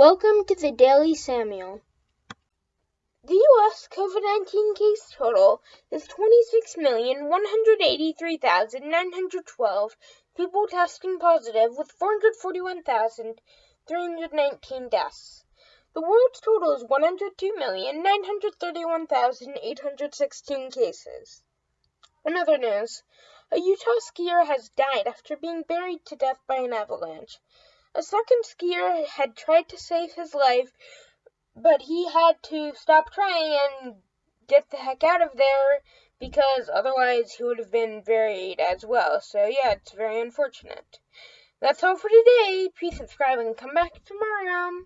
Welcome to the Daily Samuel. The U.S. COVID 19 case total is 26,183,912 people testing positive, with 441,319 deaths. The world's total is 102,931,816 cases. In other news, a Utah skier has died after being buried to death by an avalanche. A second skier had tried to save his life, but he had to stop trying and get the heck out of there because otherwise he would have been buried as well. So, yeah, it's very unfortunate. That's all for today. Please subscribe and come back tomorrow.